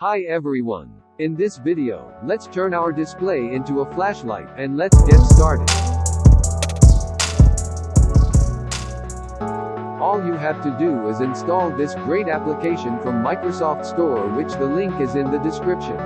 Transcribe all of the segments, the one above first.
Hi everyone. In this video, let's turn our display into a flashlight, and let's get started. All you have to do is install this great application from Microsoft Store which the link is in the description.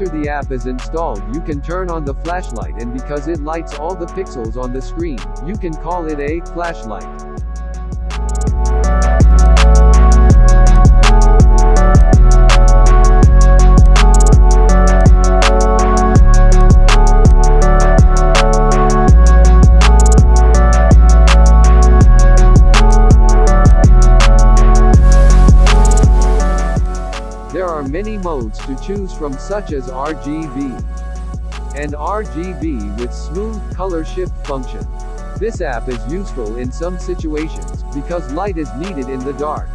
After the app is installed you can turn on the flashlight and because it lights all the pixels on the screen, you can call it a flashlight. Many modes to choose from such as RGB and RGB with smooth color shift function. This app is useful in some situations, because light is needed in the dark.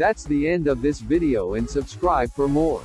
That's the end of this video and subscribe for more.